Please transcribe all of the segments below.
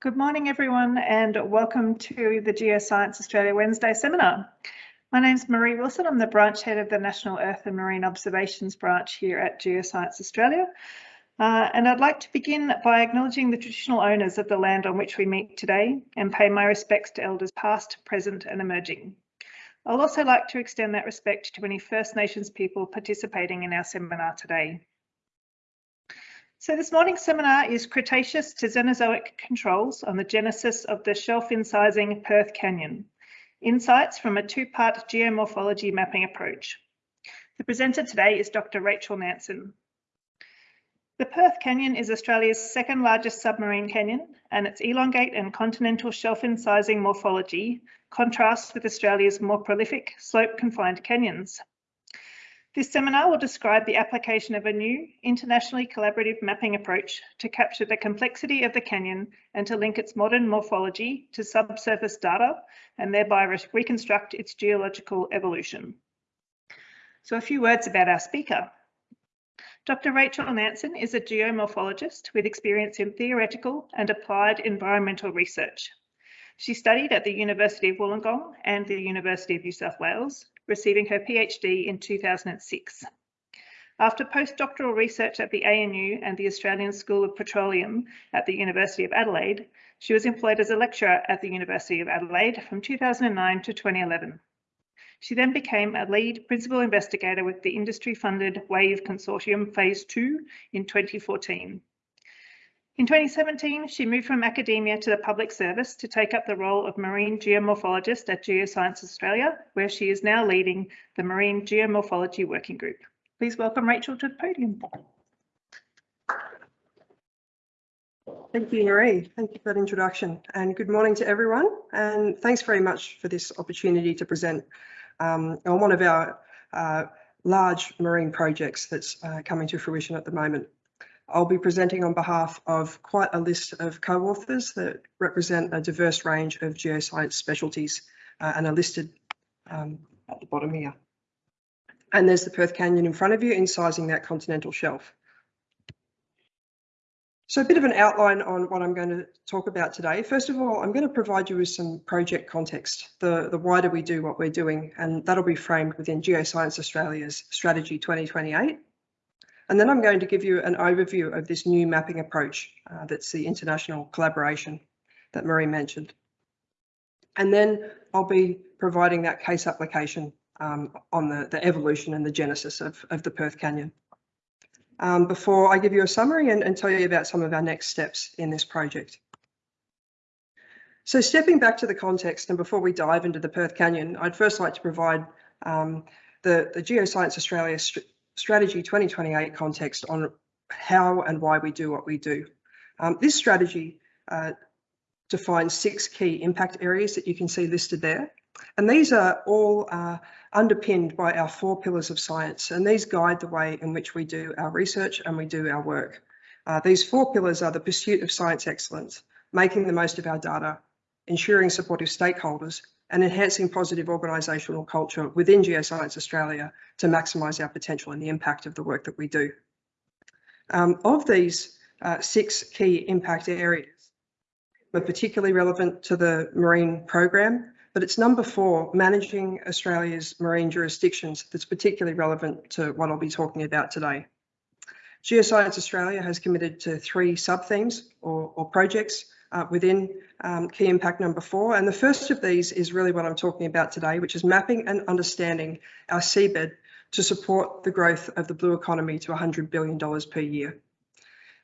Good morning, everyone, and welcome to the Geoscience Australia Wednesday seminar. My name is Marie Wilson. I'm the branch head of the National Earth and Marine Observations branch here at Geoscience Australia. Uh, and I'd like to begin by acknowledging the traditional owners of the land on which we meet today and pay my respects to elders past, present and emerging. I'll also like to extend that respect to any First Nations people participating in our seminar today. So this morning's seminar is Cretaceous to Cenozoic Controls on the Genesis of the Shelf Incising Perth Canyon, Insights from a two-part geomorphology mapping approach. The presenter today is Dr. Rachel Nanson. The Perth Canyon is Australia's second largest submarine canyon and its elongate and continental shelf incising morphology contrasts with Australia's more prolific slope-confined canyons. This seminar will describe the application of a new internationally collaborative mapping approach to capture the complexity of the canyon and to link its modern morphology to subsurface data and thereby re reconstruct its geological evolution. So a few words about our speaker. Dr. Rachel Nanson is a geomorphologist with experience in theoretical and applied environmental research. She studied at the University of Wollongong and the University of New South Wales receiving her PhD in 2006. After postdoctoral research at the ANU and the Australian School of Petroleum at the University of Adelaide, she was employed as a lecturer at the University of Adelaide from 2009 to 2011. She then became a lead principal investigator with the industry-funded WAVE Consortium Phase 2 in 2014. In 2017, she moved from academia to the public service to take up the role of marine geomorphologist at Geoscience Australia, where she is now leading the Marine Geomorphology Working Group. Please welcome Rachel to the podium. Thank you, Marie. Thank you for that introduction and good morning to everyone. And thanks very much for this opportunity to present um, on one of our uh, large marine projects that's uh, coming to fruition at the moment. I'll be presenting on behalf of quite a list of co-authors that represent a diverse range of geoscience specialties uh, and are listed um, at the bottom here. And there's the Perth Canyon in front of you, incising that continental shelf. So a bit of an outline on what I'm going to talk about today. First of all, I'm going to provide you with some project context, the, the why do we do what we're doing, and that'll be framed within Geoscience Australia's Strategy 2028. And then I'm going to give you an overview of this new mapping approach uh, that's the international collaboration that Marie mentioned. And then I'll be providing that case application um, on the, the evolution and the genesis of, of the Perth Canyon. Um, before I give you a summary and, and tell you about some of our next steps in this project. So stepping back to the context and before we dive into the Perth Canyon, I'd first like to provide um, the, the Geoscience Australia Strategy 2028 context on how and why we do what we do. Um, this strategy uh, defines six key impact areas that you can see listed there. And these are all uh, underpinned by our four pillars of science, and these guide the way in which we do our research and we do our work. Uh, these four pillars are the pursuit of science excellence, making the most of our data, ensuring supportive stakeholders, and enhancing positive organisational culture within Geoscience Australia to maximise our potential and the impact of the work that we do. Um, of these uh, six key impact areas, are particularly relevant to the marine program, but it's number four, managing Australia's marine jurisdictions, that's particularly relevant to what I'll be talking about today. Geoscience Australia has committed to three sub-themes or, or projects uh, within um, key impact number four. And the first of these is really what I'm talking about today, which is mapping and understanding our seabed to support the growth of the blue economy to $100 billion per year.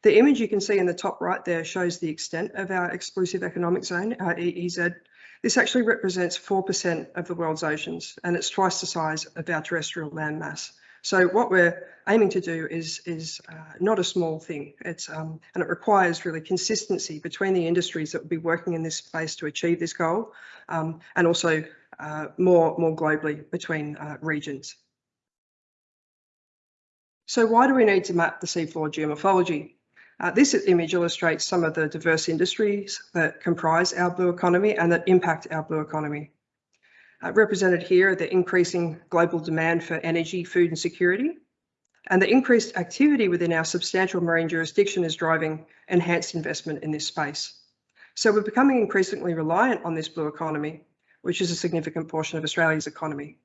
The image you can see in the top right there shows the extent of our exclusive economic zone, our EEZ. This actually represents 4% of the world's oceans, and it's twice the size of our terrestrial landmass. So what we're aiming to do is, is uh, not a small thing. It's um, and it requires really consistency between the industries that will be working in this space to achieve this goal, um, and also uh, more more globally between uh, regions. So why do we need to map the seafloor geomorphology? Uh, this image illustrates some of the diverse industries that comprise our blue economy and that impact our blue economy. Uh, represented here are the increasing global demand for energy, food and security. And the increased activity within our substantial marine jurisdiction is driving enhanced investment in this space. So we're becoming increasingly reliant on this blue economy, which is a significant portion of Australia's economy.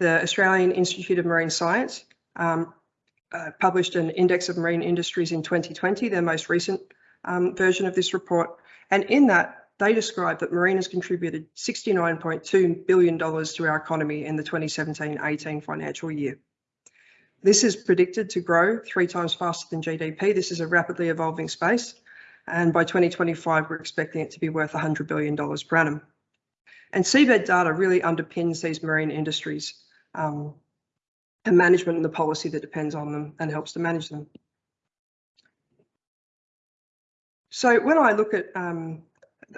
The Australian Institute of Marine Science um, uh, published an Index of Marine Industries in 2020, their most recent um, version of this report. And in that, they describe that marine has contributed $69.2 billion to our economy in the 2017-18 financial year. This is predicted to grow three times faster than GDP. This is a rapidly evolving space. And by 2025, we're expecting it to be worth $100 billion per annum. And seabed data really underpins these marine industries um, and management and the policy that depends on them and helps to manage them. So when I look at um,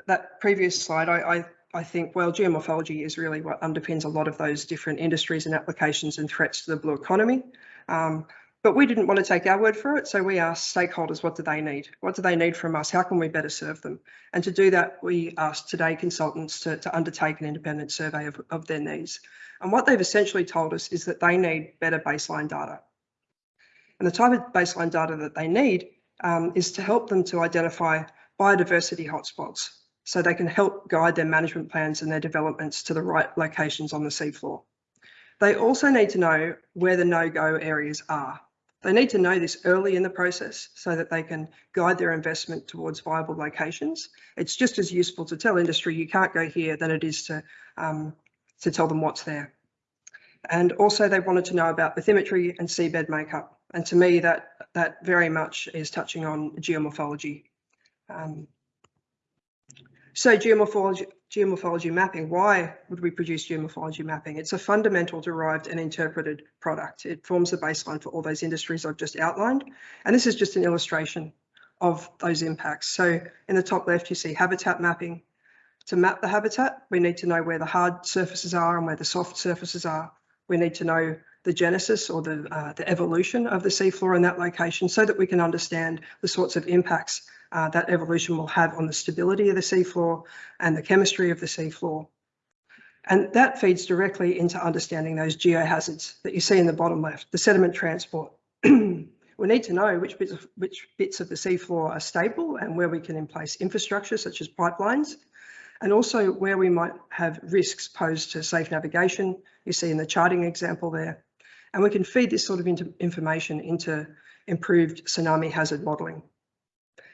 that previous slide, I, I, I, think, well, geomorphology is really what underpins a lot of those different industries and applications and threats to the blue economy. Um, but we didn't want to take our word for it, so we asked stakeholders, what do they need? What do they need from us? How can we better serve them? And to do that, we asked Today consultants to, to undertake an independent survey of, of their needs. And what they've essentially told us is that they need better baseline data. And the type of baseline data that they need um, is to help them to identify biodiversity hotspots so they can help guide their management plans and their developments to the right locations on the seafloor. They also need to know where the no-go areas are. They need to know this early in the process so that they can guide their investment towards viable locations. It's just as useful to tell industry you can't go here than it is to, um, to tell them what's there. And also they wanted to know about bathymetry and seabed makeup. And to me, that, that very much is touching on geomorphology. Um, so geomorphology, geomorphology mapping, why would we produce geomorphology mapping? It's a fundamental derived and interpreted product. It forms the baseline for all those industries I've just outlined. And this is just an illustration of those impacts. So in the top left, you see habitat mapping. To map the habitat, we need to know where the hard surfaces are and where the soft surfaces are. We need to know the genesis or the, uh, the evolution of the seafloor in that location so that we can understand the sorts of impacts uh, that evolution will have on the stability of the seafloor and the chemistry of the seafloor. And that feeds directly into understanding those geohazards that you see in the bottom left, the sediment transport. we need to know which bits, of, which bits of the seafloor are stable and where we can in place infrastructure such as pipelines, and also where we might have risks posed to safe navigation. You see in the charting example there. And we can feed this sort of information into improved tsunami hazard modelling.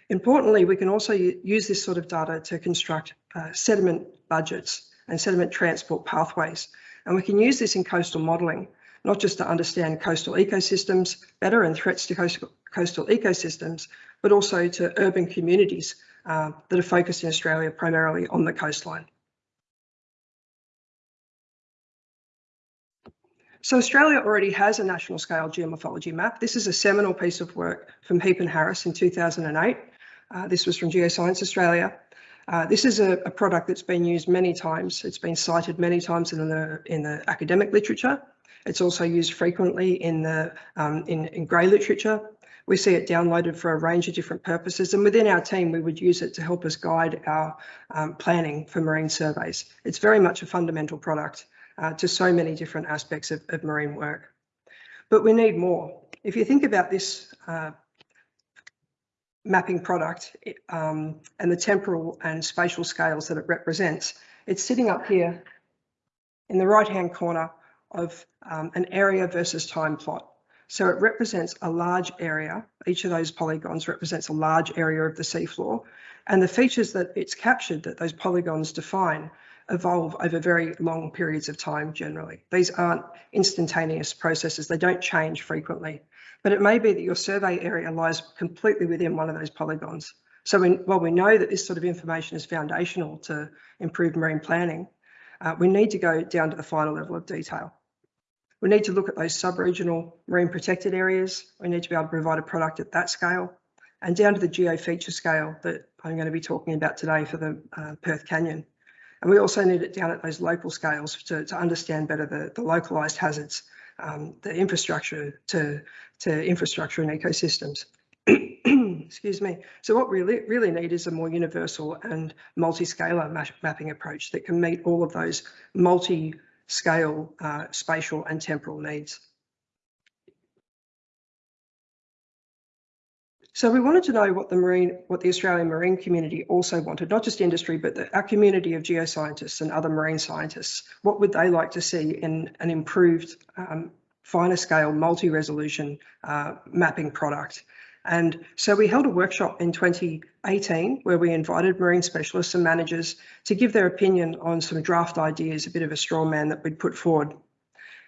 Importantly, we can also use this sort of data to construct uh, sediment budgets and sediment transport pathways. And we can use this in coastal modelling, not just to understand coastal ecosystems better and threats to coastal, coastal ecosystems, but also to urban communities uh, that are focused in Australia primarily on the coastline. So Australia already has a national scale geomorphology map. This is a seminal piece of work from Heap and Harris in 2008. Uh, this was from Geoscience Australia. Uh, this is a, a, product that's been used many times. It's been cited many times in the in the academic literature. It's also used frequently in the um, in, in grey literature. We see it downloaded for a range of different purposes, and within our team, we would use it to help us guide our um, planning for marine surveys. It's very much a fundamental product uh, to so many different aspects of, of, marine work. But we need more. If you think about this uh, mapping product um, and the temporal and spatial scales that it represents, it's sitting up here in the right-hand corner of um, an area versus time plot. So it represents a large area. Each of those polygons represents a large area of the seafloor. And the features that it's captured that those polygons define evolve over very long periods of time generally. These aren't instantaneous processes. They don't change frequently but it may be that your survey area lies completely within one of those polygons. So we, while we know that this sort of information is foundational to improve marine planning, uh, we need to go down to the final level of detail. We need to look at those sub-regional marine protected areas. We need to be able to provide a product at that scale and down to the geo feature scale that I'm going to be talking about today for the uh, Perth Canyon. And we also need it down at those local scales to, to understand better the, the localised hazards um, the infrastructure to, to infrastructure and ecosystems. Excuse me. So what we really, really need is a more universal and multi-scalar ma mapping approach that can meet all of those multi-scale uh, spatial and temporal needs. So we wanted to know what the marine, what the Australian marine community also wanted, not just industry, but the, our community of geoscientists and other marine scientists. What would they like to see in an improved, um, finer scale, multi-resolution uh, mapping product? And so we held a workshop in 2018 where we invited marine specialists and managers to give their opinion on some draft ideas, a bit of a straw man that we'd put forward.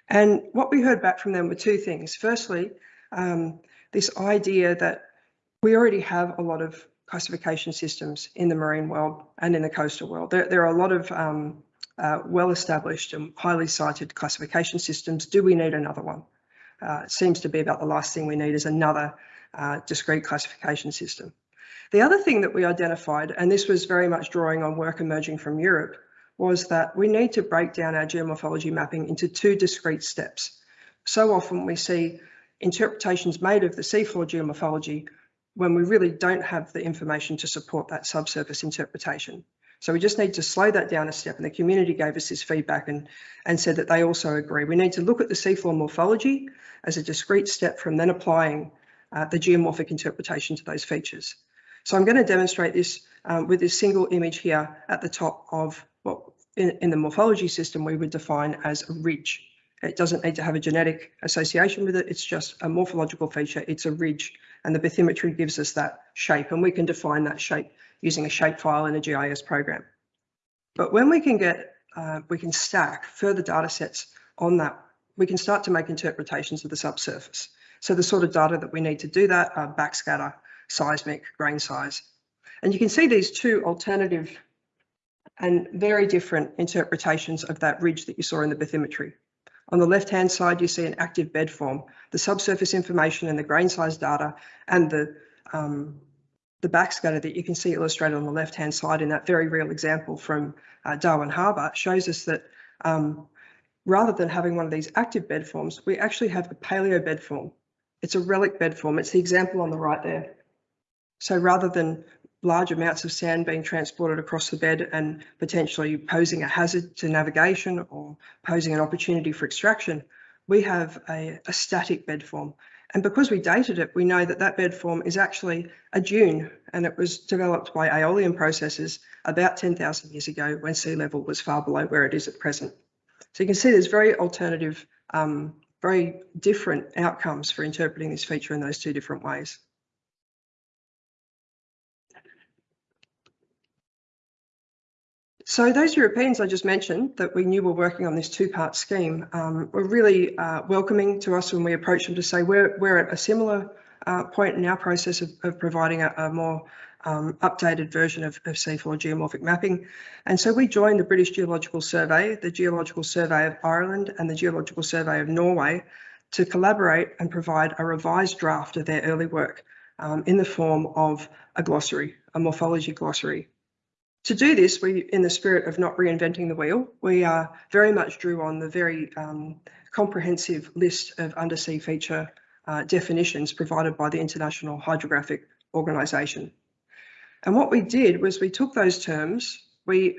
And what we heard back from them were two things. Firstly, um, this idea that we already have a lot of classification systems in the marine world and in the coastal world. There, there are a lot of um, uh, well-established and highly cited classification systems. Do we need another one? Uh, it seems to be about the last thing we need is another uh, discrete classification system. The other thing that we identified, and this was very much drawing on work emerging from Europe, was that we need to break down our geomorphology mapping into two discrete steps. So often we see interpretations made of the seafloor geomorphology when we really don't have the information to support that subsurface interpretation. So we just need to slow that down a step and the community gave us this feedback and, and said that they also agree. We need to look at the seafloor morphology as a discrete step from then applying uh, the geomorphic interpretation to those features. So I'm going to demonstrate this um, with this single image here at the top of what in, in the morphology system we would define as a ridge. It doesn't need to have a genetic association with it. It's just a morphological feature. It's a ridge and the bathymetry gives us that shape and we can define that shape using a shapefile in a GIS program. But when we can get, uh, we can stack further data sets on that, we can start to make interpretations of the subsurface. So the sort of data that we need to do that are backscatter, seismic, grain size. And you can see these two alternative and very different interpretations of that ridge that you saw in the bathymetry. On the left-hand side, you see an active bed form, the subsurface information and the grain size data and the, um, the backscatter that you can see illustrated on the left-hand side in that very real example from uh, Darwin Harbour shows us that um, rather than having one of these active bed forms, we actually have a paleo bed form. It's a relic bed form. It's the example on the right there. So rather than large amounts of sand being transported across the bed and potentially posing a hazard to navigation or posing an opportunity for extraction, we have a, a, static bed form. And because we dated it, we know that that bed form is actually a dune and it was developed by aeolian processes about 10,000 years ago when sea level was far below where it is at present. So you can see there's very alternative, um, very different outcomes for interpreting this feature in those two different ways. So those Europeans I just mentioned that we knew were working on this two-part scheme um, were really uh, welcoming to us when we approached them to say we're, we're at a similar uh, point in our process of, of providing a, a more um, updated version of, of seafloor geomorphic mapping. And so we joined the British Geological Survey, the Geological Survey of Ireland and the Geological Survey of Norway to collaborate and provide a revised draft of their early work um, in the form of a glossary, a morphology glossary to do this, we, in the spirit of not reinventing the wheel, we uh, very much drew on the very um, comprehensive list of undersea feature uh, definitions provided by the International Hydrographic Organisation. And what we did was we took those terms, we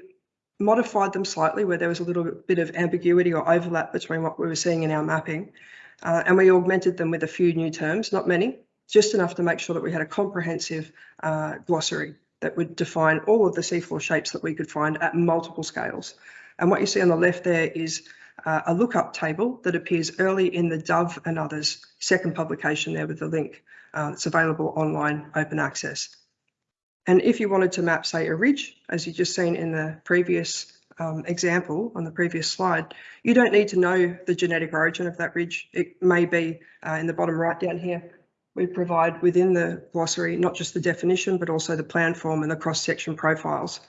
modified them slightly where there was a little bit of ambiguity or overlap between what we were seeing in our mapping, uh, and we augmented them with a few new terms, not many, just enough to make sure that we had a comprehensive uh, glossary that would define all of the seafloor shapes that we could find at multiple scales. And what you see on the left there is uh, a lookup table that appears early in the Dove and others second publication there with the link. Uh, it's available online, open access. And if you wanted to map, say, a ridge, as you just seen in the previous um, example on the previous slide, you don't need to know the genetic origin of that ridge. It may be uh, in the bottom right down here, we provide within the glossary not just the definition but also the plan form and the cross-section profiles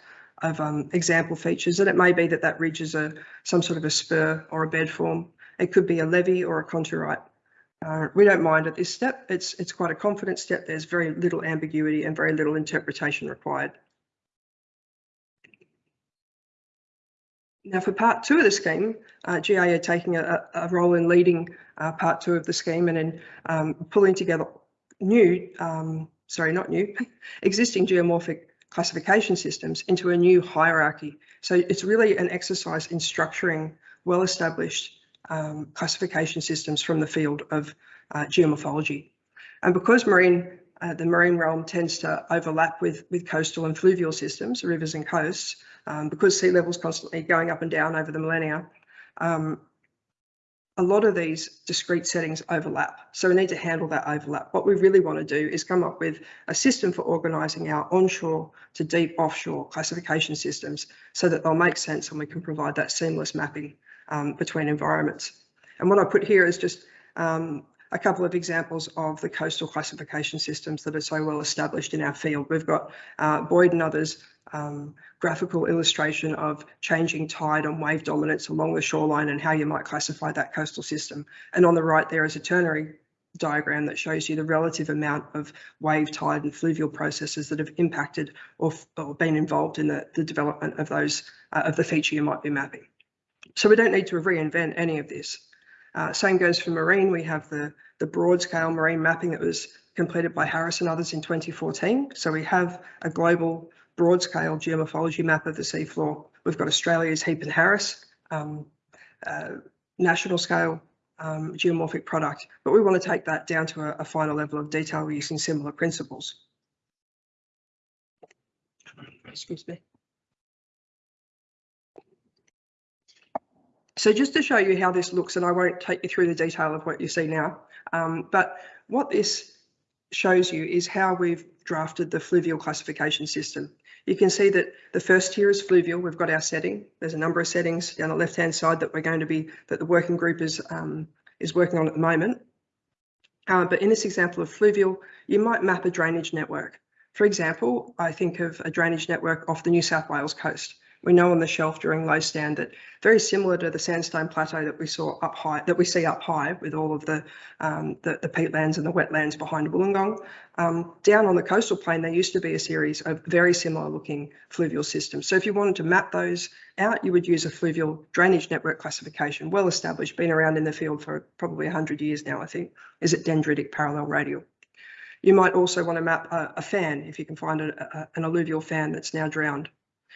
of um, example features. And it may be that that ridge is a some sort of a spur or a bed form. It could be a levee or a contourite uh, we don't mind at this step. It's it's quite a confident step. There's very little ambiguity and very little interpretation required Now for part two of the scheme, uh, are taking a, a role in leading uh, part two of the scheme and in um, pulling together new, um, sorry, not new, existing geomorphic classification systems into a new hierarchy. So it's really an exercise in structuring well-established um, classification systems from the field of uh, geomorphology. And because marine uh, the marine realm tends to overlap with, with coastal and fluvial systems, rivers and coasts, um, because sea levels constantly going up and down over the millennia. Um, a lot of these discrete settings overlap. So we need to handle that overlap. What we really want to do is come up with a system for organising our onshore to deep offshore classification systems so that they'll make sense and we can provide that seamless mapping um, between environments. And what I put here is just um, a couple of examples of the coastal classification systems that are so well established in our field. We've got uh, Boyd and others um, graphical illustration of changing tide and wave dominance along the shoreline and how you might classify that coastal system. And on the right there is a ternary diagram that shows you the relative amount of wave tide and fluvial processes that have impacted or, or been involved in the, the development of those uh, of the feature you might be mapping. So we don't need to reinvent any of this. Uh, same goes for marine. We have the, the broad scale marine mapping that was completed by Harris and others in 2014. So we have a global broad scale geomorphology map of the seafloor. We've got Australia's Heap and Harris um, uh, national scale um, geomorphic product, but we want to take that down to a, a final level of detail using similar principles. Excuse me. So just to show you how this looks, and I won't take you through the detail of what you see now, um, but what this shows you is how we've drafted the fluvial classification system. You can see that the first tier is fluvial. We've got our setting. There's a number of settings down the left-hand side that we're going to be, that the working group is, um, is working on at the moment. Uh, but in this example of fluvial, you might map a drainage network. For example, I think of a drainage network off the New South Wales coast. We know on the shelf during low stand that very similar to the sandstone plateau that we saw up high, that we see up high with all of the um, the, the peatlands and the wetlands behind Wollongong. Um, down on the coastal plain, there used to be a series of very similar looking fluvial systems. So if you wanted to map those out, you would use a fluvial drainage network classification, well established, been around in the field for probably 100 years now, I think, is it dendritic parallel radial. You might also want to map a, a fan if you can find a, a, an alluvial fan that's now drowned.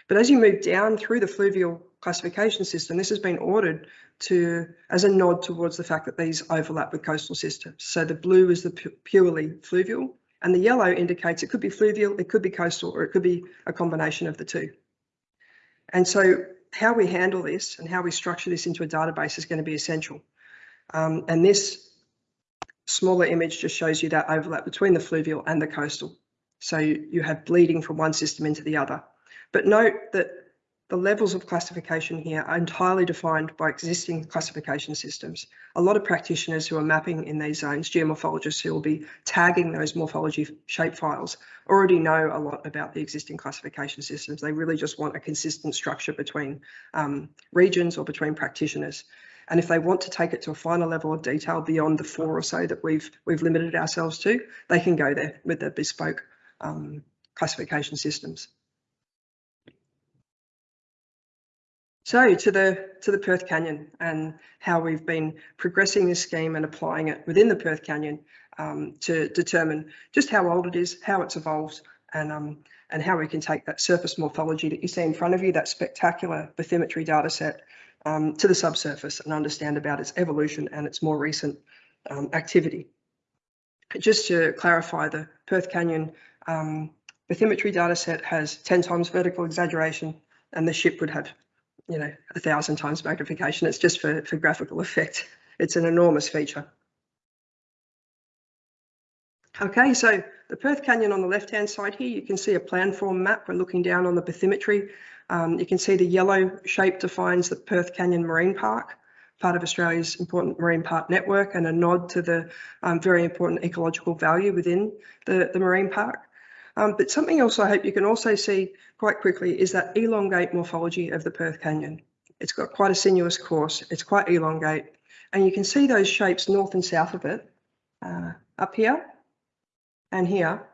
But as you move down through the fluvial classification system, this has been ordered to as a nod towards the fact that these overlap with coastal systems. So the blue is the pu purely fluvial and the yellow indicates it could be fluvial, it could be coastal, or it could be a combination of the two. And so how we handle this and how we structure this into a database is going to be essential. Um, and this smaller image just shows you that overlap between the fluvial and the coastal. So you, you have bleeding from one system into the other. But note that the levels of classification here are entirely defined by existing classification systems. A lot of practitioners who are mapping in these zones, geomorphologists who will be tagging those morphology shapefiles, already know a lot about the existing classification systems. They really just want a consistent structure between um, regions or between practitioners. And if they want to take it to a finer level of detail beyond the four or so that we've we've limited ourselves to, they can go there with their bespoke um, classification systems. So to the to the Perth Canyon and how we've been progressing this scheme and applying it within the Perth Canyon um, to determine just how old it is, how it's evolved, and um, and how we can take that surface morphology that you see in front of you, that spectacular bathymetry data set, um, to the subsurface and understand about its evolution and its more recent um, activity. Just to clarify, the Perth Canyon um, bathymetry data set has 10 times vertical exaggeration and the ship would have you know, a thousand times magnification. It's just for, for graphical effect. It's an enormous feature. Okay, so the Perth Canyon on the left-hand side here, you can see a plan form map. We're looking down on the bathymetry. Um, you can see the yellow shape defines the Perth Canyon Marine Park, part of Australia's important marine park network and a nod to the um, very important ecological value within the, the marine park. Um, but something else I hope you can also see quite quickly is that elongate morphology of the Perth Canyon. It's got quite a sinuous course, it's quite elongate, and you can see those shapes north and south of it, uh, up here and here.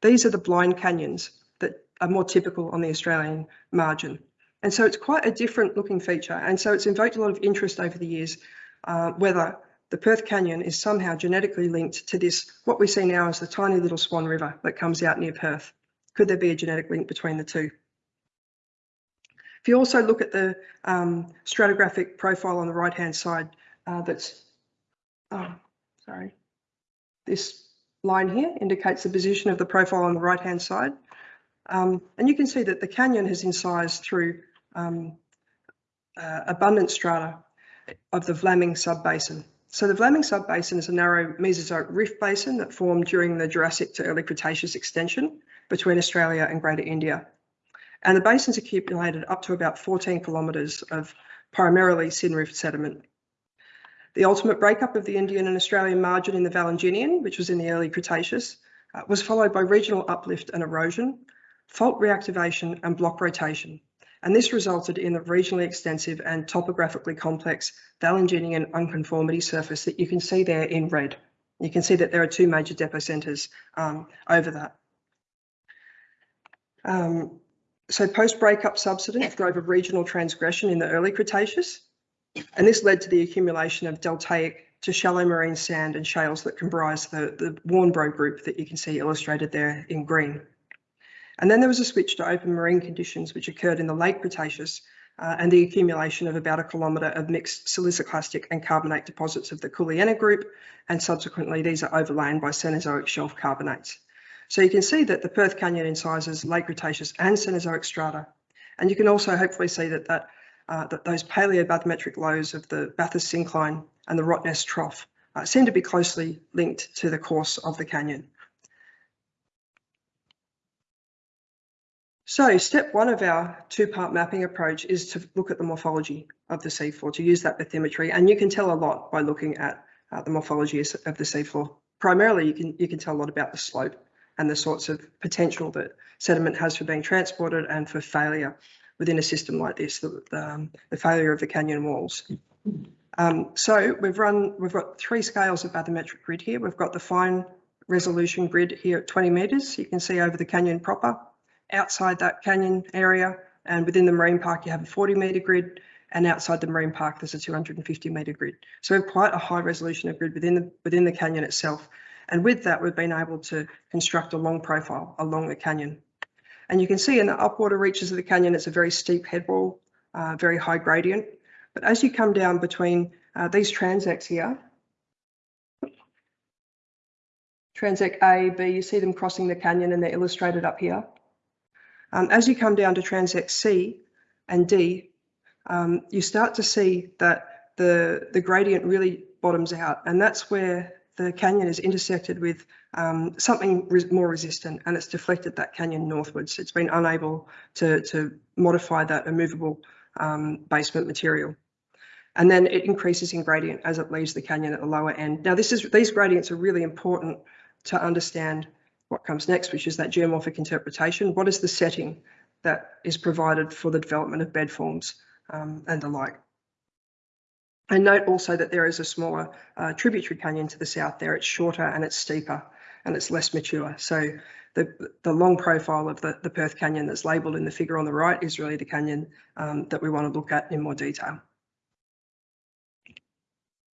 These are the blind canyons that are more typical on the Australian margin. And so it's quite a different looking feature. And so it's invoked a lot of interest over the years, uh, whether the Perth Canyon is somehow genetically linked to this, what we see now as the tiny little Swan River that comes out near Perth. Could there be a genetic link between the two? If you also look at the um, stratigraphic profile on the right hand side, uh, that's, oh, sorry, this line here indicates the position of the profile on the right-hand side. Um, and you can see that the canyon has incised through um, uh, abundant strata of the Vlaming subbasin. So the Vlaming subbasin is a narrow Mesozoic rift basin that formed during the Jurassic to early Cretaceous extension between Australia and Greater India. And the basin's accumulated up to about 14 kilometres of primarily syn rift sediment. The ultimate breakup of the Indian and Australian margin in the Valanginian, which was in the early Cretaceous, uh, was followed by regional uplift and erosion, fault reactivation and block rotation. And this resulted in a regionally extensive and topographically complex Valanginian unconformity surface that you can see there in red. You can see that there are two major depocentres um, over that. Um, so post-breakup subsidence drove a regional transgression in the early Cretaceous, and this led to the accumulation of deltaic to shallow marine sand and shales that comprise the, the Warnbro group that you can see illustrated there in green. And then there was a switch to open marine conditions, which occurred in the late Cretaceous, uh, and the accumulation of about a kilometre of mixed siliciclastic and carbonate deposits of the Coolyena group, and subsequently these are overlain by Cenozoic shelf carbonates. So you can see that the Perth Canyon incises late Cretaceous and Cenozoic strata. And you can also hopefully see that, that, uh, that those paleobathymetric lows of the Bathurst syncline and the Rottnest trough uh, seem to be closely linked to the course of the canyon. So step one of our two-part mapping approach is to look at the morphology of the seafloor, to use that bathymetry. And you can tell a lot by looking at uh, the morphology of the seafloor. Primarily, you can, you can tell a lot about the slope and the sorts of potential that sediment has for being transported and for failure within a system like this, the, um, the failure of the canyon walls. Um, so we've run, we've got three scales of bathymetric grid here. We've got the fine resolution grid here at 20 metres. You can see over the canyon proper. Outside that canyon area and within the marine park, you have a 40 metre grid and outside the marine park, there's a 250 metre grid. So we have quite a high resolution of grid within the, within the canyon itself. And with that, we've been able to construct a long profile along the canyon. And you can see in the upwater reaches of the canyon, it's a very steep headwall, uh, very high gradient. But as you come down between uh, these transects here, transect A, B, you see them crossing the canyon and they're illustrated up here. Um, as you come down to transect C and D, um, you start to see that the, the gradient really bottoms out and that's where the canyon is intersected with um, something res more resistant and it's deflected that canyon northwards. It's been unable to, to modify that immovable um, basement material. And then it increases in gradient as it leaves the canyon at the lower end. Now this is these gradients are really important to understand what comes next, which is that geomorphic interpretation. What is the setting that is provided for the development of bed forms um, and the like? And note also that there is a smaller uh, tributary canyon to the south there. It's shorter and it's steeper and it's less mature. So the, the long profile of the, the Perth Canyon that's labelled in the figure on the right is really the canyon um, that we want to look at in more detail.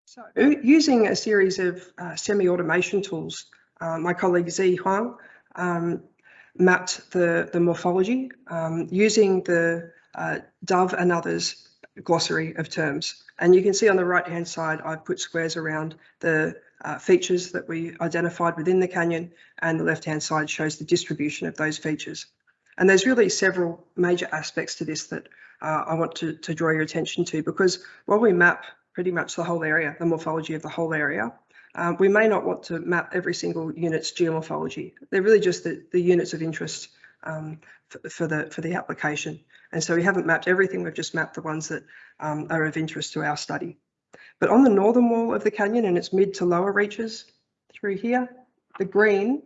So using a series of uh, semi-automation tools, my colleague Zi Huang um, mapped the, the morphology um, using the uh, Dove and others glossary of terms. And you can see on the right hand side, I've put squares around the uh, features that we identified within the canyon and the left hand side shows the distribution of those features. And there's really several major aspects to this that uh, I want to, to draw your attention to because while we map pretty much the whole area, the morphology of the whole area, um, we may not want to map every single unit's geomorphology. They're really just the, the units of interest um, for, the for the application. And so we haven't mapped everything, we've just mapped the ones that um, are of interest to our study. But on the northern wall of the canyon and its mid to lower reaches through here, the green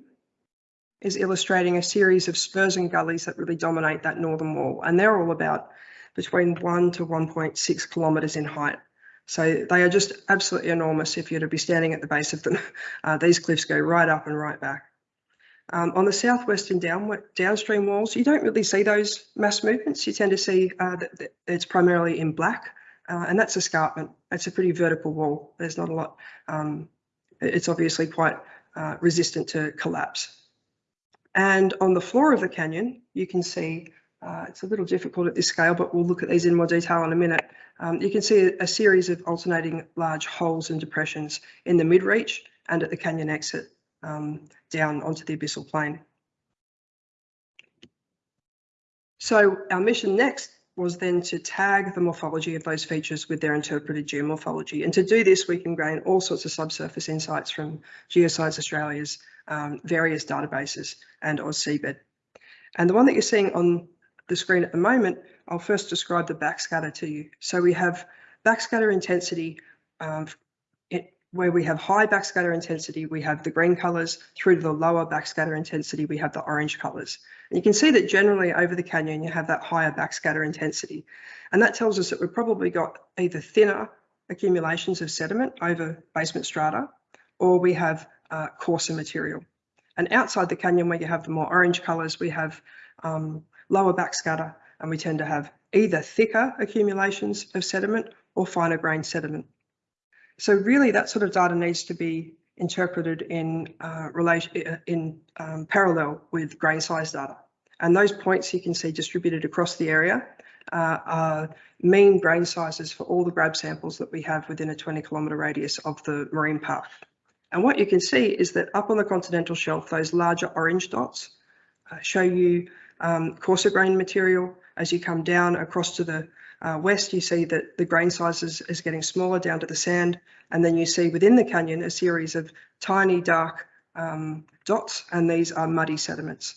is illustrating a series of spurs and gullies that really dominate that northern wall. And they're all about between 1 to 1.6 kilometres in height. So they are just absolutely enormous if you're to be standing at the base of them. Uh, these cliffs go right up and right back. Um, on the southwestern down, downstream walls, you don't really see those mass movements. You tend to see uh, that, that it's primarily in black, uh, and that's escarpment. It's a pretty vertical wall. There's not a lot. Um, it's obviously quite uh, resistant to collapse. And on the floor of the canyon, you can see, uh, it's a little difficult at this scale, but we'll look at these in more detail in a minute. Um, you can see a, series of alternating large holes and depressions in the mid-reach and at the canyon exit um, down onto the abyssal plain. So our mission next was then to tag the morphology of those features with their interpreted geomorphology. And to do this, we can gain all sorts of subsurface insights from Geoscience Australia's um, various databases and AusSeabed. And the one that you're seeing on the screen at the moment, I'll first describe the backscatter to you. So we have backscatter intensity um, it, where we have high backscatter intensity, we have the green colours through to the lower backscatter intensity, we have the orange colours. And you can see that generally over the canyon, you have that higher backscatter intensity. And that tells us that we've probably got either thinner accumulations of sediment over basement strata, or we have uh, coarser material. And outside the canyon where you have the more orange colours, we have um, lower backscatter and we tend to have either thicker accumulations of sediment or finer grained sediment. So really that sort of data needs to be interpreted in uh, relation in um, parallel with grain size data. And those points you can see distributed across the area uh, are mean grain sizes for all the grab samples that we have within a 20 kilometre radius of the marine path. And what you can see is that up on the continental shelf, those larger orange dots uh, show you um, coarser grain material. As you come down across to the uh, west, you see that the grain size is, is getting smaller down to the sand. And then you see within the canyon a series of tiny dark um, dots, and these are muddy sediments.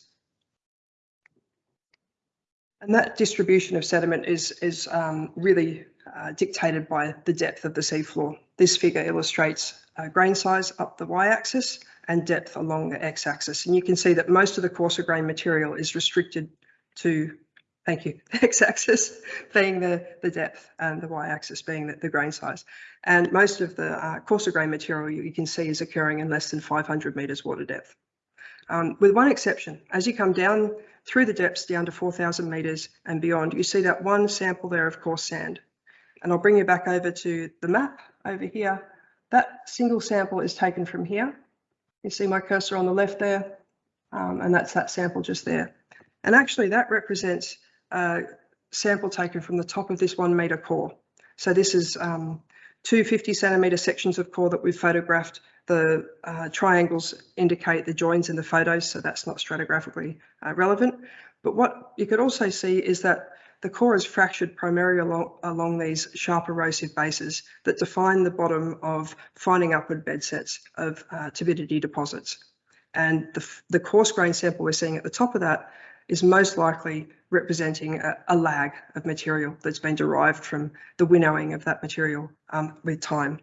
And that distribution of sediment is, is um, really uh, dictated by the depth of the seafloor. This figure illustrates uh, grain size up the y-axis and depth along the x-axis. And you can see that most of the coarser grain material is restricted to, thank you, the x-axis being the, the depth and the y-axis being the, the, grain size. And most of the uh, coarser grain material you, you, can see is occurring in less than 500 metres water depth. Um, with one exception, as you come down through the depths down to 4,000 metres and beyond, you see that one sample there of coarse sand. And I'll bring you back over to the map over here. That single sample is taken from here. You see my cursor on the left there, um, and that's that sample just there. And actually that represents a sample taken from the top of this one metre core. So this is um, two 50 centimetre sections of core that we've photographed the uh, triangles indicate the joins in the photos, so that's not stratigraphically uh, relevant. But what you could also see is that the core is fractured primarily along, along these sharp erosive bases that define the bottom of fining upward bed sets of uh, turbidity deposits. And the, the coarse grain sample we're seeing at the top of that is most likely representing a, a lag of material that's been derived from the winnowing of that material um, with time.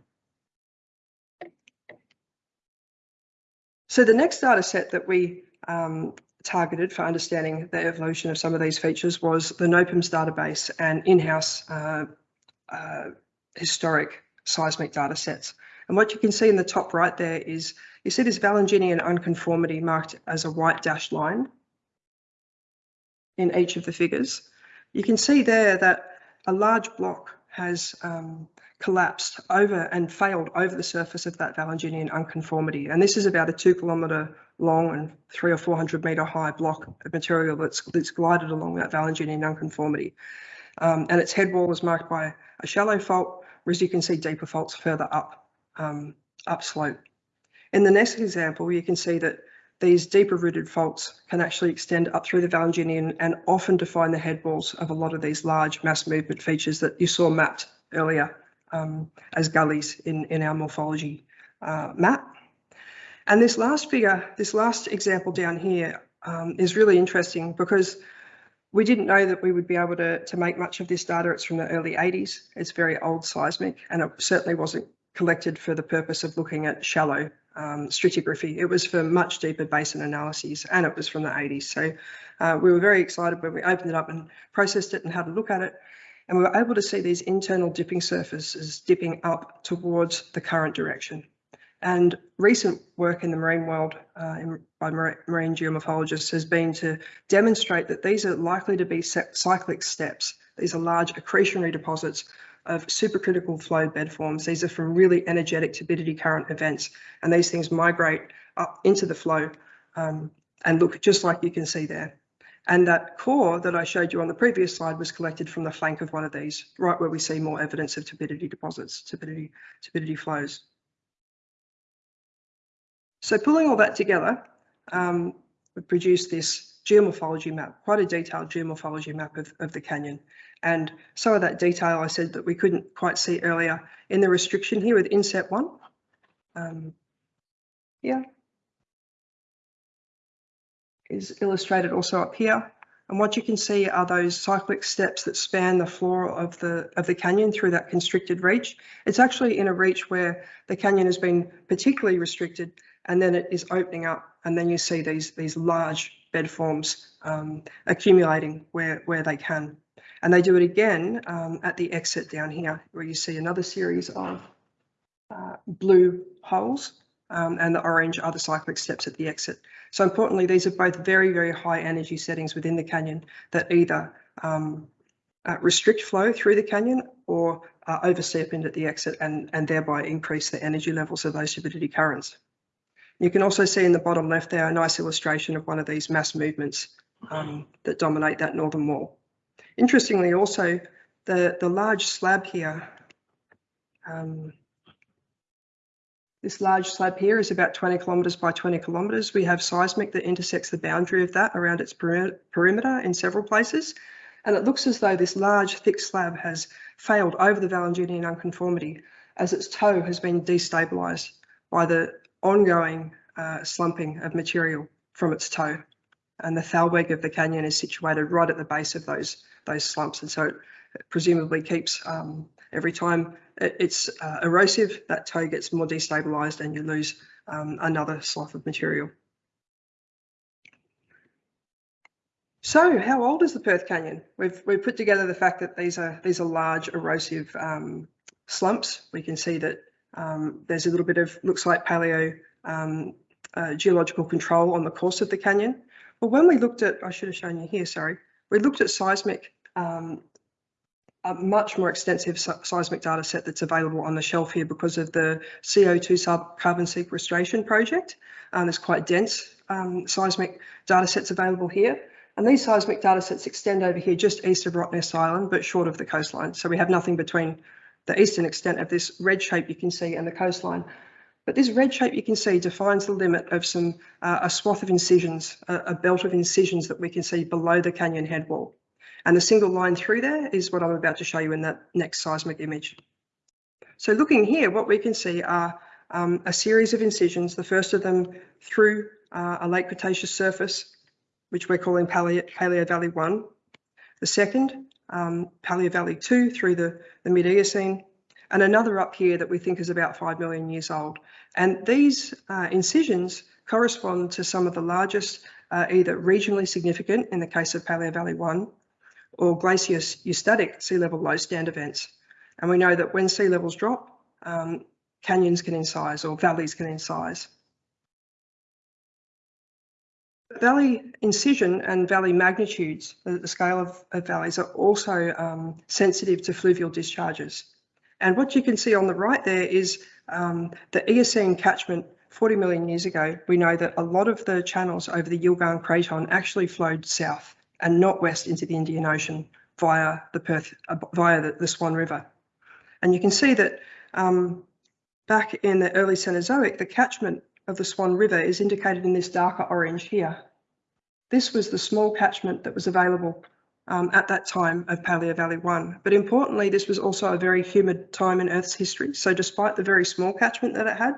So the next data set that we um, targeted for understanding the evolution of some of these features was the NOPIMS database and in-house uh, uh, historic seismic data sets. And what you can see in the top right there is you see this Valanginian unconformity marked as a white dashed line in each of the figures. You can see there that a large block has um, collapsed over and failed over the surface of that Valanginian unconformity. And this is about a two kilometre long and three or 400 metre high block of material that's, that's glided along that Valanginian unconformity. Um, and its head wall is marked by a shallow fault, whereas you can see deeper faults further up, um, upslope. In the next example, you can see that these deeper rooted faults can actually extend up through the Valanginian and often define the head walls of a lot of these large mass movement features that you saw mapped earlier um, as gullies in, in our morphology uh, map. And this last figure, this last example down here um, is really interesting because we didn't know that we would be able to, to make much of this data. It's from the early 80s. It's very old seismic and it certainly wasn't collected for the purpose of looking at shallow um, stratigraphy. It was for much deeper basin analyses and it was from the 80s. So uh, we were very excited when we opened it up and processed it and had a look at it. And we were able to see these internal dipping surfaces dipping up towards the current direction. And recent work in the marine world uh, in, by marine geomorphologists has been to demonstrate that these are likely to be cyclic steps. These are large accretionary deposits of supercritical flow bed forms. These are from really energetic turbidity current events, and these things migrate up into the flow um, and look just like you can see there. And that core that I showed you on the previous slide was collected from the flank of one of these, right where we see more evidence of turbidity deposits, turbidity, turbidity flows. So pulling all that together, um, we produced this geomorphology map, quite a detailed geomorphology map of, of the canyon. And some of that detail I said that we couldn't quite see earlier in the restriction here with inset one. Um, yeah. Is illustrated also up here. And what you can see are those cyclic steps that span the floor of the of the canyon through that constricted reach. It's actually in a reach where the canyon has been particularly restricted and then it is opening up and then you see these these large bed forms um, accumulating where, where they can. And they do it again um, at the exit down here, where you see another series of uh, blue holes um, and the orange are the cyclic steps at the exit. So importantly, these are both very, very high energy settings within the canyon that either um, uh, restrict flow through the canyon or uh, overstep at the exit and, and thereby increase the energy levels of those turbidity currents. You can also see in the bottom left there a nice illustration of one of these mass movements um, that dominate that northern wall. Interestingly, also, the, the large slab here, um, this large slab here is about 20 kilometres by 20 kilometres. We have seismic that intersects the boundary of that around its perimeter in several places. And it looks as though this large, thick slab has failed over the Valanginian unconformity as its toe has been destabilised by the ongoing uh, slumping of material from its toe. And the thalweg of the canyon is situated right at the base of those those slumps. And so it presumably keeps um, every time it, it's uh, erosive, that toe gets more destabilized and you lose um, another slough of material. So how old is the Perth Canyon? We've, we've put together the fact that these are these are large erosive um, slumps. We can see that um, there's a little bit of, looks like paleo um, uh, geological control on the course of the canyon. But when we looked at, I should have shown you here, sorry, we looked at seismic, um, a much more extensive seismic data set that's available on the shelf here because of the CO2 sub carbon sequestration project. Um, there's quite dense um, seismic data sets available here. And these seismic data sets extend over here just east of Rottnest Island, but short of the coastline. So we have nothing between the eastern extent of this red shape you can see and the coastline. But this red shape you can see defines the limit of some uh, a swath of incisions, a, a, belt of incisions that we can see below the canyon head wall. And the single line through there is what I'm about to show you in that next seismic image. So looking here, what we can see are um, a series of incisions, the first of them through uh, a late Cretaceous surface, which we're calling Paleo, Paleo Valley 1. The second, um, Paleo Valley 2 through the, the mid-Eocene, and another up here that we think is about 5 million years old. And these uh, incisions correspond to some of the largest, uh, either regionally significant in the case of Paleo Valley 1, or glacier-eustatic sea level low stand events. And we know that when sea levels drop, um, canyons can incise or valleys can incise. Valley incision and valley magnitudes, the, scale of, of, valleys, are also um, sensitive to fluvial discharges. And what you can see on the right there is um, the Eocene catchment 40 million years ago. We know that a lot of the channels over the Yilgarn Craton actually flowed south and not west into the Indian Ocean via the Perth, uh, via the, the, Swan River. And you can see that um, back in the early Cenozoic, the catchment of the Swan River is indicated in this darker orange here. This was the small catchment that was available um, at that time of Paleo Valley 1. But importantly, this was also a very humid time in Earth's history. So despite the very small catchment that it had,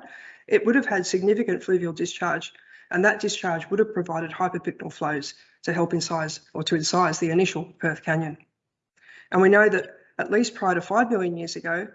it would have had significant fluvial discharge and that discharge would have provided hyperpycnal flows to help incise or to incise the initial Perth Canyon. And we know that at least prior to 5 million years ago,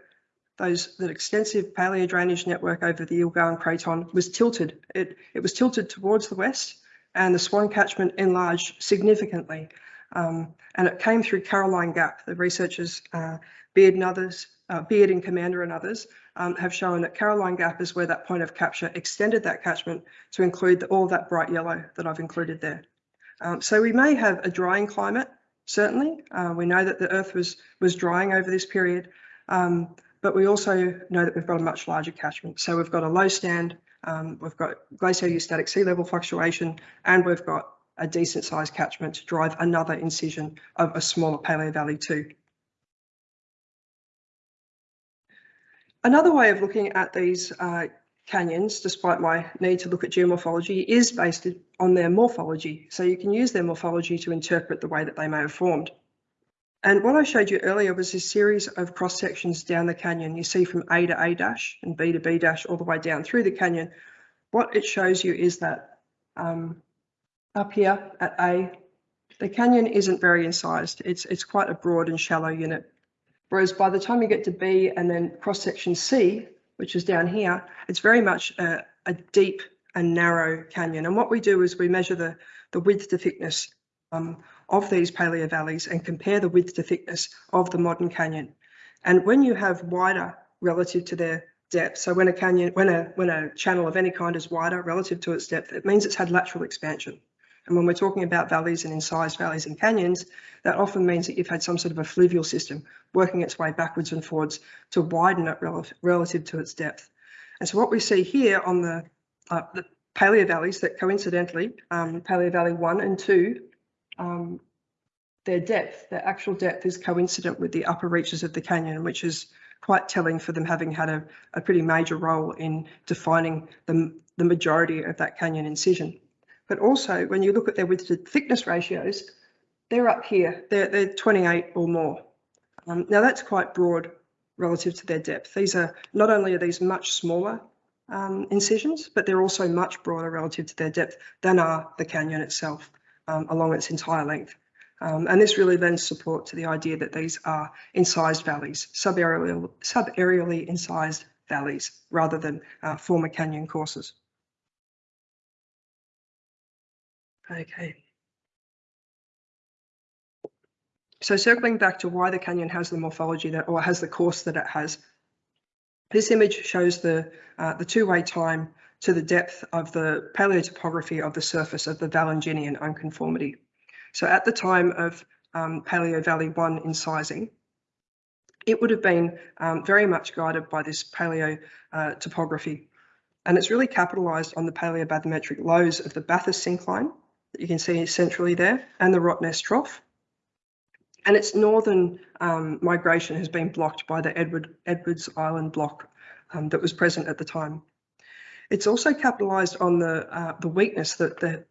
those that extensive paleo drainage network over the Yilgarn Craton was tilted. It, it was tilted towards the west and the Swan catchment enlarged significantly um, and it came through Caroline Gap. The researchers, uh, Beard and others, uh, Beard and Commander and others, um, have shown that Caroline Gap is where that point of capture extended that catchment to include the, all that bright yellow that I've included there. Um, so we may have a drying climate, certainly. Uh, we know that the Earth was, was drying over this period, um, but we also know that we've got a much larger catchment. So we've got a low stand, um, we've got glacial eustatic sea level fluctuation, and we've got a decent sized catchment to drive another incision of a smaller Paleo Valley 2. Another way of looking at these uh, canyons, despite my need to look at geomorphology, is based on their morphology. So you can use their morphology to interpret the way that they may have formed. And what I showed you earlier was this series of cross sections down the canyon. You see from A to A dash and B to B dash all the way down through the canyon. What it shows you is that um, up here at A, the canyon isn't very incised. It's, it's quite a broad and shallow unit. Whereas by the time you get to B and then cross section C, which is down here, it's very much a, a deep and narrow canyon. And what we do is we measure the, the width to thickness um, of these paleo valleys and compare the width to thickness of the modern canyon. And when you have wider relative to their depth, so when a canyon, when a when a channel of any kind is wider relative to its depth, it means it's had lateral expansion. And when we're talking about valleys and incised valleys and canyons, that often means that you've had some sort of a fluvial system working its way backwards and forwards to widen it rel relative to its depth. And so what we see here on the, uh, the paleo valleys that coincidentally, um, paleo valley one and two um, their depth, their actual depth is coincident with the upper reaches of the canyon, which is quite telling for them having had a, a pretty major role in defining the, the majority of that canyon incision. But also when you look at their width to thickness ratios, they're up here, they're, they're 28 or more. Um, now that's quite broad relative to their depth. These are not only are these much smaller um, incisions, but they're also much broader relative to their depth than are the canyon itself um, along its entire length. Um, and this really lends support to the idea that these are incised valleys, subaerially, subaerially incised valleys, rather than uh, former canyon courses. Okay. So circling back to why the canyon has the morphology that, or has the course that it has, this image shows the, uh, the two-way time to the depth of the paleotopography of the surface of the Valanginian unconformity. So at the time of um, Paleo Valley 1 incising, it would have been um, very much guided by this paleo uh, topography. And it's really capitalised on the paleobathymetric lows of the Bathurst syncline that you can see centrally there and the Rottnest Trough. And its northern um, migration has been blocked by the Edward, Edwards Island block um, that was present at the time. It's also capitalised on the uh, the weakness that the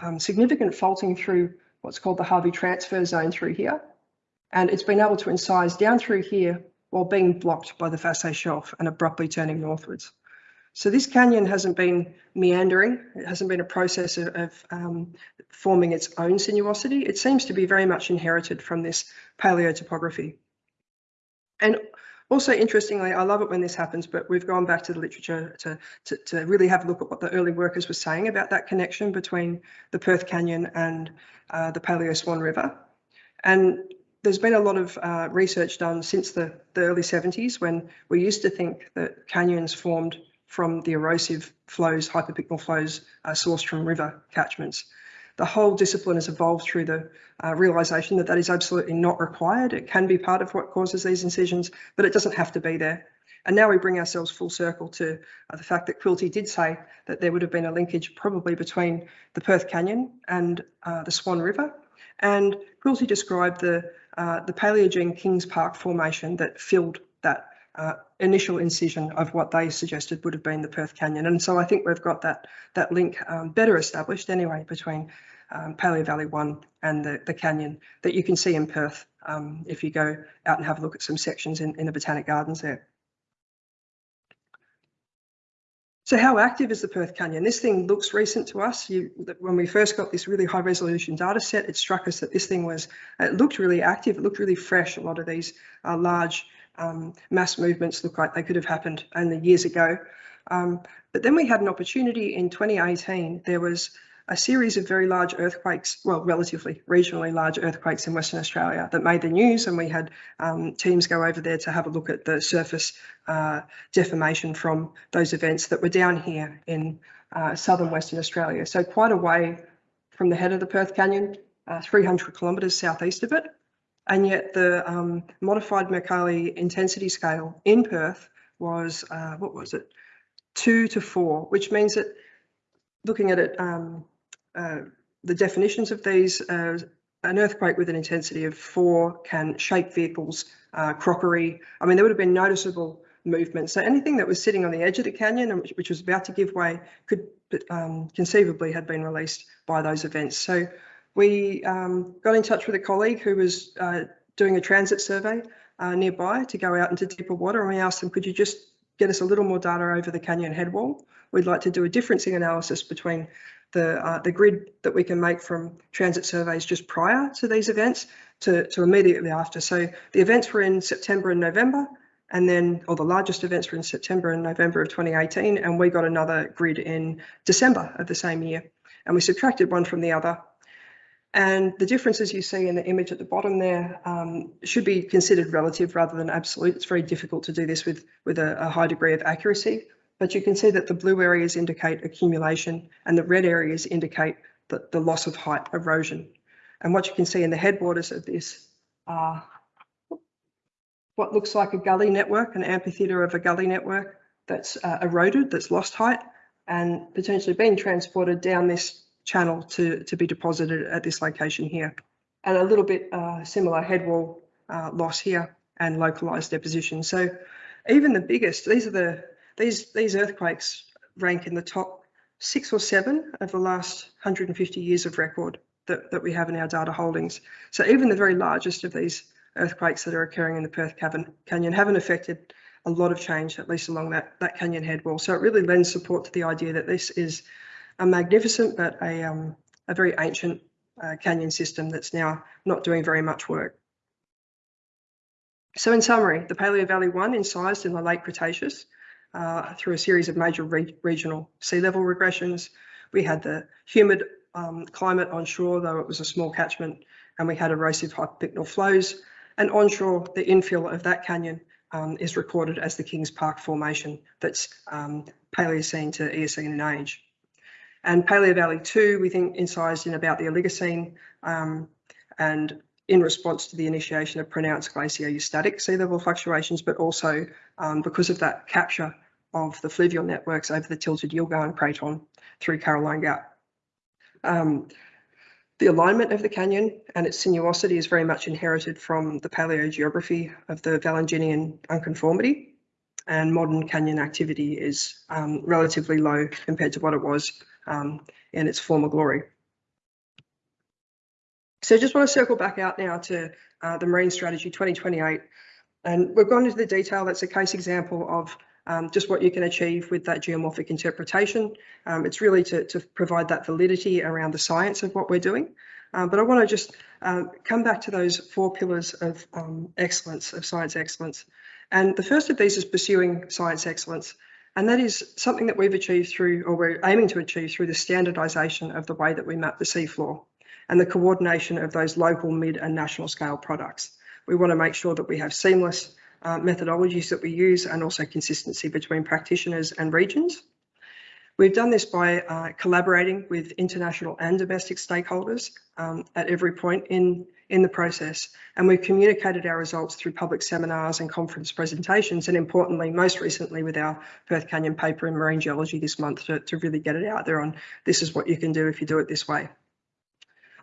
um, significant faulting through what's called the Harvey transfer zone through here. And it's been able to incise down through here while being blocked by the Fassé Shelf and abruptly turning northwards. So this canyon hasn't been meandering. It hasn't been a process of, of um, forming its own sinuosity. It seems to be very much inherited from this paleotopography. And also, interestingly, I love it when this happens, but we've gone back to the literature to, to, to, really have a look at what the early workers were saying about that connection between the Perth Canyon and uh, the Paleo Swan River. And there's been a lot of uh, research done since the, the early 70s when we used to think that canyons formed from the erosive flows, hyperpycnal flows uh, sourced from river catchments the whole discipline has evolved through the uh, realization that that is absolutely not required. It can be part of what causes these incisions, but it doesn't have to be there. And now we bring ourselves full circle to uh, the fact that Quilty did say that there would have been a linkage probably between the Perth Canyon and uh, the Swan River. And Quilty described the, uh, the Paleogene Kings Park formation that filled that uh, initial incision of what they suggested would have been the Perth Canyon. And so I think we've got that, that link um, better established anyway between um, Paleo Valley 1 and the, the canyon that you can see in Perth um, if you go out and have a look at some sections in, in the Botanic Gardens there. So how active is the Perth Canyon? This thing looks recent to us. You, when we first got this really high resolution data set, it struck us that this thing was, it looked really active, it looked really fresh. A lot of these uh, large um, mass movements look like they could have happened only years ago. Um, but then we had an opportunity in 2018. There was a series of very large earthquakes, well, relatively regionally large earthquakes in Western Australia that made the news, and we had um, teams go over there to have a look at the surface uh, deformation from those events that were down here in uh, southern Western Australia. So quite a way from the head of the Perth Canyon, uh, 300 kilometres southeast of it. And yet the um, modified Mercalli intensity scale in Perth was, uh, what was it, two to four, which means that looking at it, um, uh, the definitions of these, uh, an earthquake with an intensity of four can shake vehicles, uh, crockery. I mean, there would have been noticeable movement. So anything that was sitting on the edge of the canyon which, which was about to give way could um, conceivably have been released by those events. So we um, got in touch with a colleague who was uh, doing a transit survey uh, nearby to go out into deeper water and we asked them, could you just get us a little more data over the canyon headwall? We'd like to do a differencing analysis between the, uh, the grid that we can make from transit surveys just prior to these events to, to immediately after. So the events were in September and November, and then, or the largest events were in September and November of 2018, and we got another grid in December of the same year. And we subtracted one from the other. And the differences you see in the image at the bottom there um, should be considered relative rather than absolute. It's very difficult to do this with, with a, a high degree of accuracy but you can see that the blue areas indicate accumulation and the red areas indicate the, the loss of height erosion. And what you can see in the headwaters of this are what looks like a gully network, an amphitheatre of a gully network that's uh, eroded, that's lost height, and potentially being transported down this channel to, to be deposited at this location here. And a little bit uh, similar headwall uh, loss here and localised deposition. So even the biggest, these are the these, these earthquakes rank in the top six or seven of the last 150 years of record that, that we have in our data holdings. So even the very largest of these earthquakes that are occurring in the Perth Canyon haven't affected a lot of change, at least along that, that canyon head wall. So it really lends support to the idea that this is a magnificent but a, um, a very ancient uh, canyon system that's now not doing very much work. So in summary, the Paleo Valley 1 incised in the late Cretaceous uh, through a series of major re regional sea level regressions. We had the humid um, climate onshore, though it was a small catchment, and we had erosive hyperpycnal flows. And onshore, the infill of that canyon um, is recorded as the Kings Park Formation that's um, Paleocene to Eocene in age. And Paleo Valley 2, we think incised in about the Oligocene um, and in response to the initiation of pronounced glaciostatic sea level fluctuations, but also um, because of that capture of the fluvial networks over the tilted Yilgarn Craton through Caroline Gap. Um, the alignment of the canyon and its sinuosity is very much inherited from the paleogeography of the Valanginian unconformity and modern canyon activity is um, relatively low compared to what it was um, in its former glory. So I just want to circle back out now to uh, the Marine Strategy 2028. And we've gone into the detail. That's a case example of um, just what you can achieve with that geomorphic interpretation. Um, it's really to, to, provide that validity around the science of what we're doing. Um, but I want to just um, come back to those four pillars of um, excellence, of science excellence. And the first of these is pursuing science excellence. And that is something that we've achieved through, or we're aiming to achieve through the standardisation of the way that we map the seafloor and the coordination of those local, mid and national scale products. We want to make sure that we have seamless uh, methodologies that we use and also consistency between practitioners and regions. We've done this by uh, collaborating with international and domestic stakeholders um, at every point in, in the process. And we've communicated our results through public seminars and conference presentations, and importantly, most recently with our Perth Canyon paper in marine geology this month to, to really get it out there on this is what you can do if you do it this way.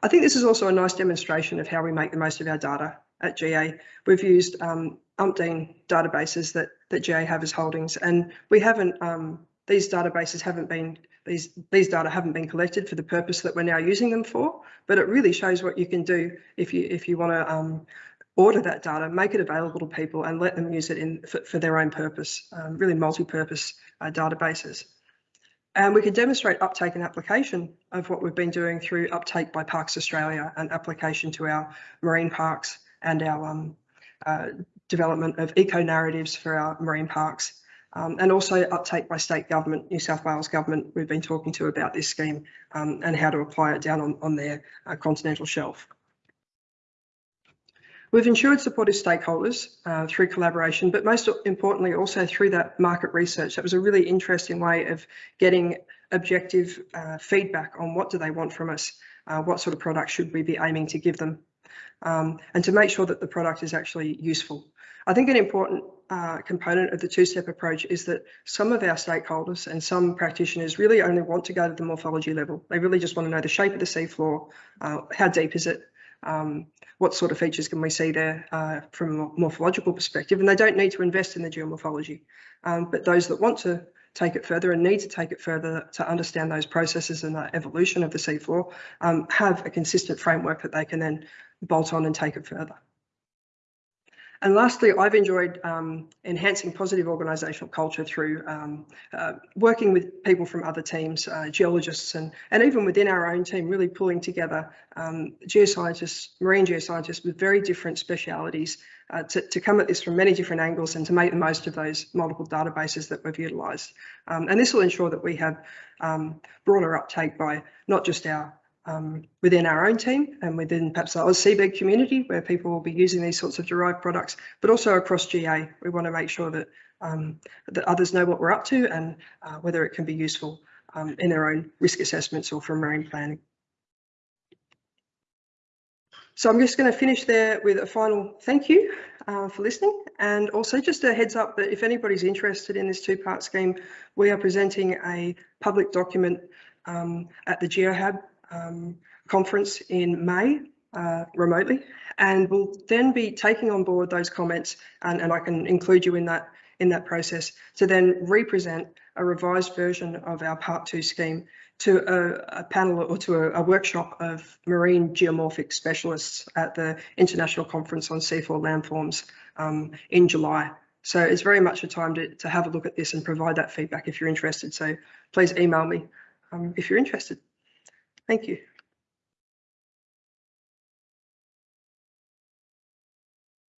I think this is also a nice demonstration of how we make the most of our data at GA. We've used um, umpteen databases that, that GA have as holdings, and we haven't, um, these databases haven't been, these, these data haven't been collected for the purpose that we're now using them for, but it really shows what you can do if you, if you want to um, order that data, make it available to people and let them use it in for, for their own purpose, um, really multi-purpose uh, databases. And we can demonstrate uptake and application of what we've been doing through uptake by Parks Australia and application to our marine parks and our um, uh, development of eco narratives for our marine parks. Um, and also uptake by state government, New South Wales government, we've been talking to about this scheme um, and how to apply it down on, on their uh, continental shelf. We've ensured supportive stakeholders uh, through collaboration, but most importantly also through that market research. That was a really interesting way of getting objective uh, feedback on what do they want from us, uh, what sort of product should we be aiming to give them, um, and to make sure that the product is actually useful. I think an important uh, component of the two-step approach is that some of our stakeholders and some practitioners really only want to go to the morphology level. They really just want to know the shape of the seafloor, uh, how deep is it, um, what sort of features can we see there uh, from a morphological perspective. And they don't need to invest in the geomorphology, um, but those that want to take it further and need to take it further to understand those processes and the evolution of the seafloor um, have a consistent framework that they can then bolt on and take it further. And lastly, I've enjoyed um, enhancing positive organisational culture through um, uh, working with people from other teams, uh, geologists, and, and even within our own team, really pulling together um, geoscientists, marine geoscientists with very different specialities uh, to, to come at this from many different angles and to make the most of those multiple databases that we've utilised. Um, and this will ensure that we have um, broader uptake by not just our um, within our own team and within perhaps the seabed community where people will be using these sorts of derived products, but also across GA. We want to make sure that, um, that others know what we're up to and uh, whether it can be useful um, in their own risk assessments or for marine planning. So I'm just going to finish there with a final thank you uh, for listening and also just a heads up that if anybody's interested in this two-part scheme, we are presenting a public document um, at the GeoHab um, conference in May uh, remotely, and we'll then be taking on board those comments, and, and I can include you in that in that process to then represent a revised version of our Part 2 scheme to a, a panel or to a, a, workshop of marine geomorphic specialists at the International Conference on Seafloor Landforms um, in July. So it's very much a time to, to have a look at this and provide that feedback if you're interested. So please email me um, if you're interested. Thank you.